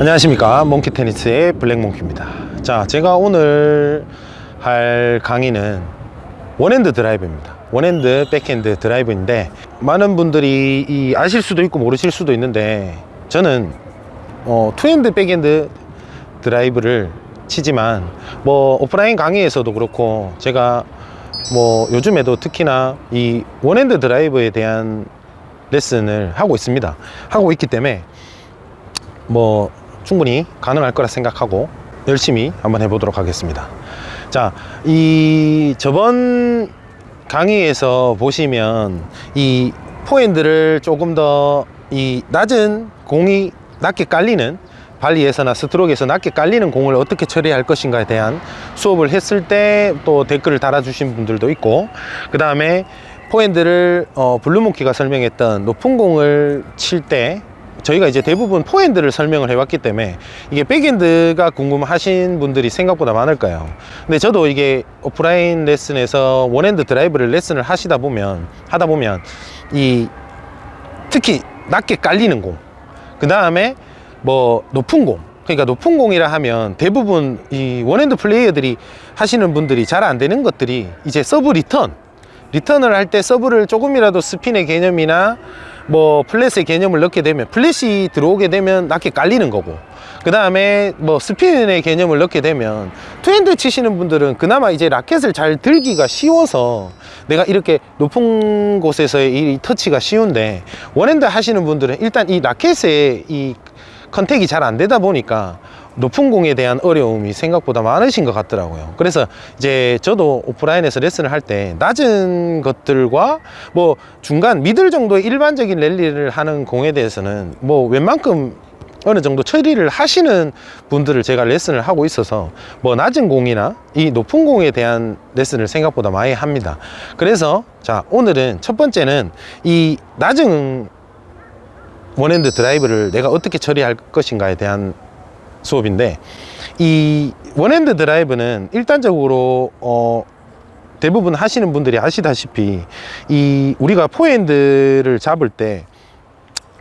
안녕하십니까. 몽키 테니스의 블랙몽키입니다. 자 제가 오늘 할 강의는 one-hand 드라이브입니다. one-hand 백핸드 드라이브인데 많은 분들이 이 아실 수도 있고 모르실 수도 있는데 저는 어, two-hand 백핸드 드라이브를 치지만 뭐 오프라인 강의에서도 그렇고 제가 뭐 요즘에도 특히나 이 one-hand 드라이브에 대한 레슨을 하고 있습니다. 하고 있기 때문에 뭐 충분히 가능할 거라 생각하고 열심히 한번 해보도록 하겠습니다. 자 이 저번 강의에서 보시면 이 포핸드를 조금 더 이 낮은 공이 낮게 깔리는 발리에서나 스트로크에서 낮게 깔리는 공을 어떻게 처리할 것인가에 대한 수업을 했을 때 또 댓글을 달아주신 분들도 있고 그 다음에 포핸드를 어, 블루몽키가 설명했던 높은 공을 칠 때 저희가 이제 대부분 포핸드를 설명을 해왔기 때문에 이게 백핸드가 궁금하신 분들이 생각보다 많을 거예요? 근데 저도 이게 오프라인 레슨에서 one-hand 드라이브를 레슨을 하시다 보면 하다 보면 이 특히 낮게 깔리는 공 그 다음에 뭐 높은 공 그러니까 높은 공이라 하면 대부분 이 one-hand 플레이어들이 하시는 분들이 잘 안 되는 것들이 이제 서브 리턴 리턴을 할 때 서브를 조금이라도 스핀의 개념이나 뭐 flat의 개념을 넣게 되면 flat이 들어오게 되면 낮게 깔리는 거고. 그 다음에 뭐 스핀의 개념을 넣게 되면 two-hand 치시는 분들은 그나마 이제 라켓을 잘 들기가 쉬워서 내가 이렇게 높은 곳에서의 이 터치가 쉬운데 one-hand 하시는 분들은 일단 이 라켓의 이 contact이 잘 안 되다 보니까 높은 공에 대한 어려움이 생각보다 많으신 것 같더라고요. 그래서 이제 저도 오프라인에서 레슨을 할 때 낮은 것들과 뭐 중간 미들 정도의 일반적인 랠리를 하는 공에 대해서는 뭐 웬만큼 어느 정도 처리를 하시는 분들을 제가 레슨을 하고 있어서 뭐 낮은 공이나 이 높은 공에 대한 레슨을 생각보다 많이 합니다. 그래서 자 오늘은 첫 번째는 이 낮은 one-hand 드라이브를 내가 어떻게 처리할 것인가에 대한 수업인데 이 one-hand 드라이브는 일단적으로 어 대부분 하시는 분들이 아시다시피 이 우리가 포핸드를 잡을 때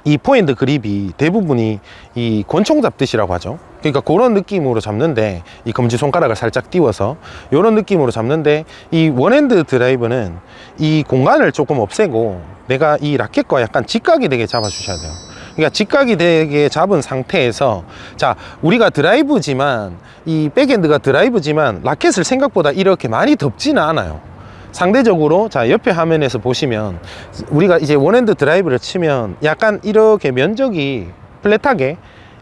이 포핸드 그립이 대부분이 이 권총 잡듯이라고 하죠. 그러니까 그런 느낌으로 잡는데 이 검지손가락을 살짝 띄워서 이런 느낌으로 잡는데 이 one-hand 드라이브는 이 공간을 조금 없애고 내가 이 라켓과 약간 직각이 되게 잡아 주셔야 돼요 그러니까 직각이 되게 잡은 상태에서 자 우리가 드라이브지만 이 백핸드가 드라이브지만 라켓을 생각보다 이렇게 많이 덮지는 않아요. 상대적으로 자 옆에 화면에서 보시면 우리가 이제 one-hand 드라이브를 치면 약간 이렇게 면적이 flat하게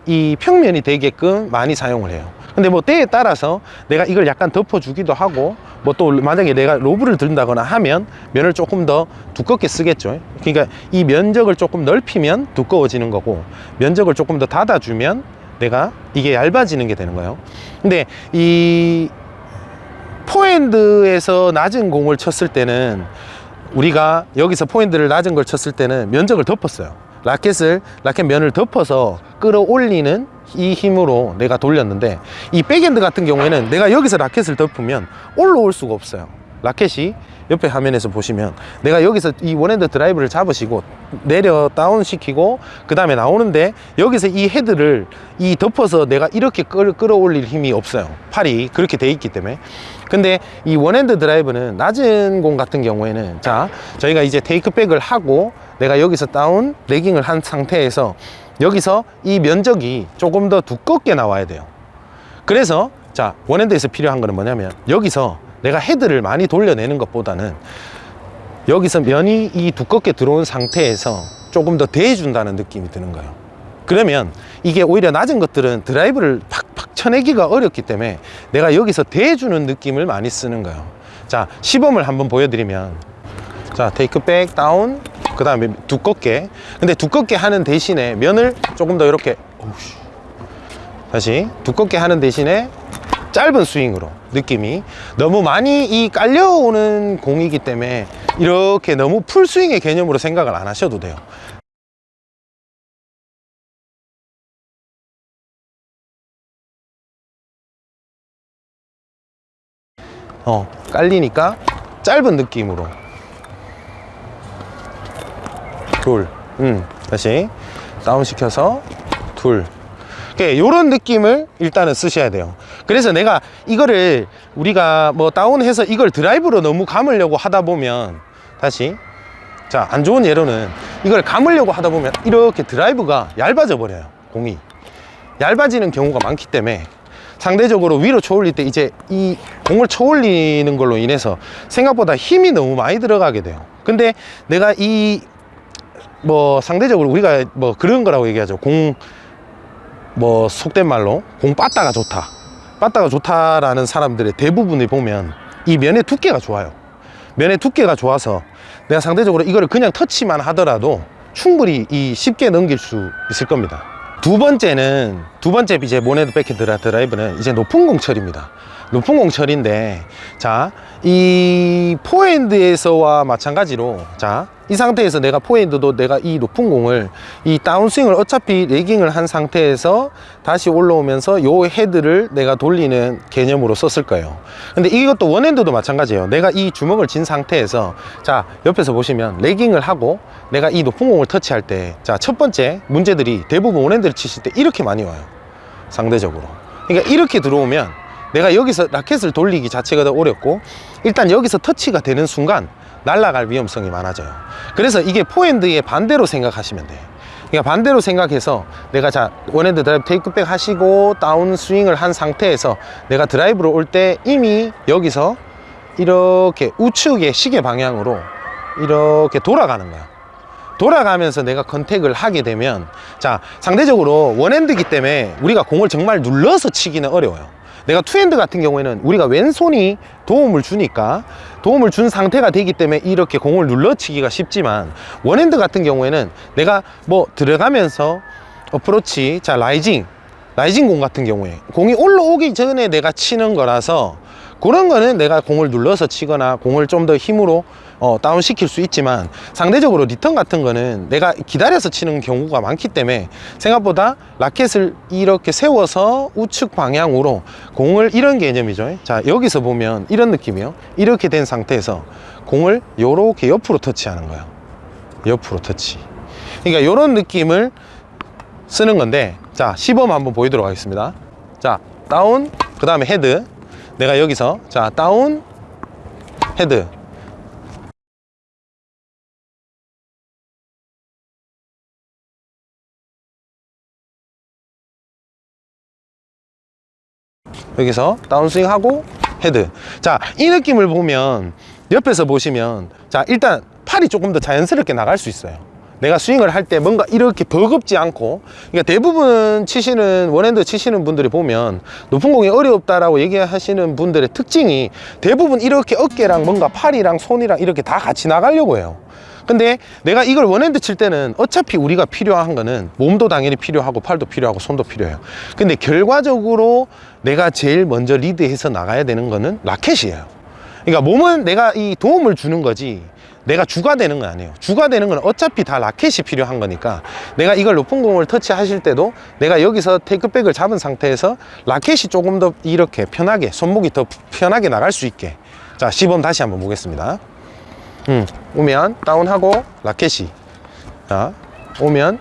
이 평면이 되게끔 많이 사용을 해요 근데 뭐 때에 따라서 내가 이걸 약간 덮어 주기도 하고 뭐 또 만약에 내가 로브를 든다거나 하면 면을 조금 더 두껍게 쓰겠죠. 그러니까 이 면적을 조금 넓히면 두꺼워지는 거고 면적을 조금 더 닫아 주면 내가 이게 얇아지는 게 되는 거예요. 근데 이 포핸드에서 낮은 공을 쳤을 때는 우리가 여기서 포핸드를 낮은 걸 쳤을 때는 면적을 덮었어요 라켓을 라켓 면을 덮어서 끌어올리는 이 힘으로 내가 돌렸는데 이 백핸드 같은 경우에는 내가 여기서 라켓을 덮으면 올라올 수가 없어요. 라켓이 옆에 화면에서 보시면 내가 여기서 이 one-hand 드라이브를 잡으시고 내려 다운 시키고 그 다음에 나오는데 여기서 이 헤드를 이 덮어서 내가 이렇게 끌, 끌어올릴 힘이 없어요. 팔이 그렇게 돼 있기 때문에. 근데 이 one-hand 드라이브는 낮은 공 같은 경우에는 자 저희가 이제 take back을 하고 내가 여기서 다운 레깅을 한 상태에서 여기서 이 면적이 조금 더 두껍게 나와야 돼요. 그래서 자 원핸드에서 필요한 거는 뭐냐면 여기서 내가 헤드를 많이 돌려내는 것보다는 여기서 면이 이 두껍게 들어온 상태에서 조금 더 대해준다는 느낌이 드는 거예요. 그러면 이게 오히려 낮은 것들은 드라이브를 팍팍 쳐내기가 어렵기 때문에 내가 여기서 대해주는 느낌을 많이 쓰는 거예요. 자 시범을 한번 보여드리면 자 테이크 백 다운 그 다음에 두껍게. 근데 두껍게 하는 대신에 면을 조금 더 이렇게. 다시 두껍게 하는 대신에 짧은 스윙으로 느낌이 너무 많이 이 깔려오는 공이기 때문에 이렇게 너무 풀스윙의 개념으로 생각을 안 하셔도 돼요. 어 깔리니까 짧은 느낌으로 둘, 음, 다시. 다운 시켜서 둘. 이런 느낌을 일단은 쓰셔야 돼요. 그래서 내가 이거를 우리가 뭐 다운해서 이걸 드라이브로 너무 감으려고 하다 보면 다시. 자 안 좋은 예로는 이걸 감으려고 하다 보면 이렇게 드라이브가 얇아져 버려요 공이. 얇아지는 경우가 많기 때문에 상대적으로 위로 쳐올릴 때 이제 이 공을 쳐올리는 걸로 인해서 생각보다 힘이 너무 많이 들어가게 돼요. 근데 내가 이 뭐 상대적으로 우리가 뭐 그런 거라고 얘기하죠. 공 뭐 속된 말로 공 빠따가 좋다. 빠따가 좋다라는 사람들의 대부분을 보면 이 면의 두께가 좋아요. 면의 두께가 좋아서 내가 상대적으로 이거를 그냥 터치만 하더라도 충분히 이 쉽게 넘길 수 있을 겁니다. 두 번째는 두 번째 이제 one-hand 백핸드 드라이브는 이제 높은 공 처리입니다. 높은 공 처리인데 자 이 포핸드에서와 마찬가지로 자 이 상태에서 내가 포핸드도 내가 이 높은 공을 이 다운스윙을 어차피 lagging을 한 상태에서 다시 올라오면서 요 헤드를 내가 돌리는 개념으로 썼을 거예요. 근데 이것도 one-hand도 마찬가지예요. 내가 이 주먹을 진 상태에서 자 옆에서 보시면 lagging을 하고 내가 이 높은 공을 터치할 때 자 첫 번째 문제들이 대부분 one-hand를 치실 때 이렇게 많이 와요. 상대적으로. 그러니까 이렇게 들어오면 내가 여기서 라켓을 돌리기 자체가 더 어렵고 일단 여기서 터치가 되는 순간 날아갈 위험성이 많아져요. 그래서 이게 포핸드의 반대로 생각하시면 돼요. 그러니까 반대로 생각해서 내가 자 one-hand 드라이브 take back 하시고 다운 스윙을 한 상태에서 내가 드라이브로 올 때 이미 여기서 이렇게 우측의 시계 방향으로 이렇게 돌아가는 거야. 돌아가면서 내가 contact을 하게 되면 자 상대적으로 one-hand기 때문에 우리가 공을 정말 눌러서 치기는 어려워요 내가 two-hand 같은 경우에는 우리가 왼손이 도움을 주니까 도움을 준 상태가 되기 때문에 이렇게 공을 눌러치기가 쉽지만 one-hand 같은 경우에는 내가 뭐 들어가면서 어프로치 자 rising rising 공 같은 경우에 공이 올라오기 전에 내가 치는 거라서 그런 거는 내가 공을 눌러서 치거나 공을 좀 더 힘으로 어, 다운 시킬 수 있지만 상대적으로 리턴 같은 거는 내가 기다려서 치는 경우가 많기 때문에 생각보다 라켓을 이렇게 세워서 우측 방향으로 공을 이런 개념이죠. 자 여기서 보면 이런 느낌이요. 이렇게 된 상태에서 공을 요렇게 옆으로 터치하는 거예요. 옆으로 터치. 그러니까 이런 느낌을 쓰는 건데 자 시범 한번 보이도록 하겠습니다. 자 다운 그 다음에 헤드. 내가 여기서 자 다운 헤드 여기서 다운스윙 하고 헤드. 자 이 느낌을 보면 옆에서 보시면 자 일단 팔이 조금 더 자연스럽게 나갈 수 있어요. 내가 스윙을 할 때 뭔가 이렇게 버겁지 않고 그러니까 대부분 치시는 one-hand 치시는 분들이 보면 높은 공이 어렵다라고 얘기하시는 분들의 특징이 대부분 이렇게 어깨랑 뭔가 팔이랑 손이랑 이렇게 다 같이 나가려고 해요 근데 내가 이걸 one-hand 칠 때는 어차피 우리가 필요한 거는 몸도 당연히 필요하고 팔도 필요하고 손도 필요해요. 근데 결과적으로 내가 제일 먼저 리드해서 나가야 되는 거는 라켓이에요. 그러니까 몸은 내가 이 도움을 주는 거지 내가 주가 되는 건 아니에요. 주가 되는 건 어차피 다 라켓이 필요한 거니까 내가 이걸 높은 공을 터치하실 때도 내가 여기서 테이크백을 잡은 상태에서 라켓이 조금 더 이렇게 편하게 손목이 더 편하게 나갈 수 있게. 자 시범 다시 한번 보겠습니다 음, 오면 다운하고 라켓이. 자 오면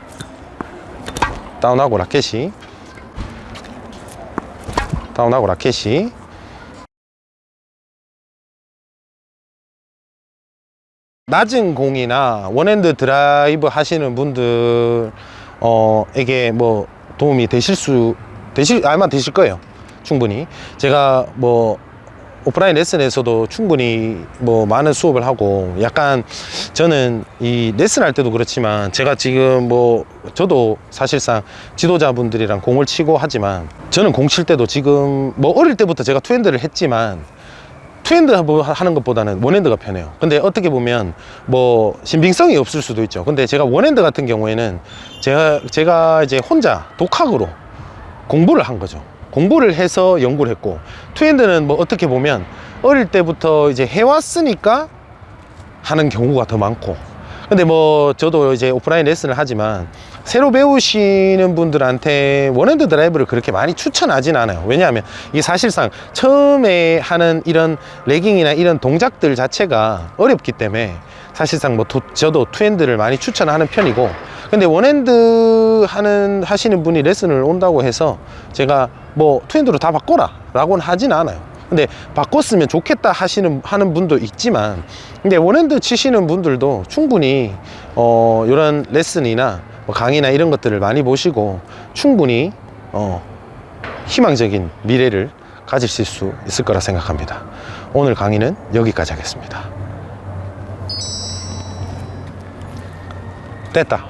다운하고 라켓이. 다운하고 라켓이. 낮은 공이나 one-hand 드라이브 하시는 분들 어에게 뭐 도움이 되실 수 되실 아마 되실 거예요. 충분히. 제가 뭐 오프라인 레슨에서도 충분히 뭐 많은 수업을 하고 약간 저는 이 레슨 할 때도 그렇지만 제가 지금 뭐 저도 사실상 지도자분들이랑 공을 치고 하지만 저는 공 칠 때도 지금 뭐 어릴 때부터 제가 two-hand를 했지만 two hand 하는 것보다는 one hand가 편해요. 근데 어떻게 보면 뭐 신빙성이 없을 수도 있죠. 근데 제가 one hand 같은 경우에는 제가 제가 이제 혼자 독학으로 공부를 한 거죠 공부를 해서 연구를 했고 two hand는 뭐 어떻게 보면 어릴 때부터 이제 해왔으니까 하는 경우가 더 많고. 근데 뭐 저도 이제 오프라인 레슨을 하지만 새로 배우시는 분들한테 one hand 드라이브를 그렇게 많이 추천하진 않아요. 왜냐하면 이게 사실상 처음에 하는 이런 lagging이나 이런 동작들 자체가 어렵기 때문에 사실상 뭐 도- 저도 two hand를 많이 추천하는 편이고 근데 one hand 하는 하시는 분이 레슨을 온다고 해서 제가 뭐 two hand로 다 바꿔라 라고는 하진 않아요. 근데 바꿨으면 좋겠다 하시는 하는 분도 있지만 근데 one hand 치시는 분들도 충분히 어 이런 레슨이나 뭐 강의나 이런 것들을 많이 보시고 충분히 어 희망적인 미래를 가지실 수 있을 거라 생각합니다. 오늘 강의는 여기까지 하겠습니다. 됐다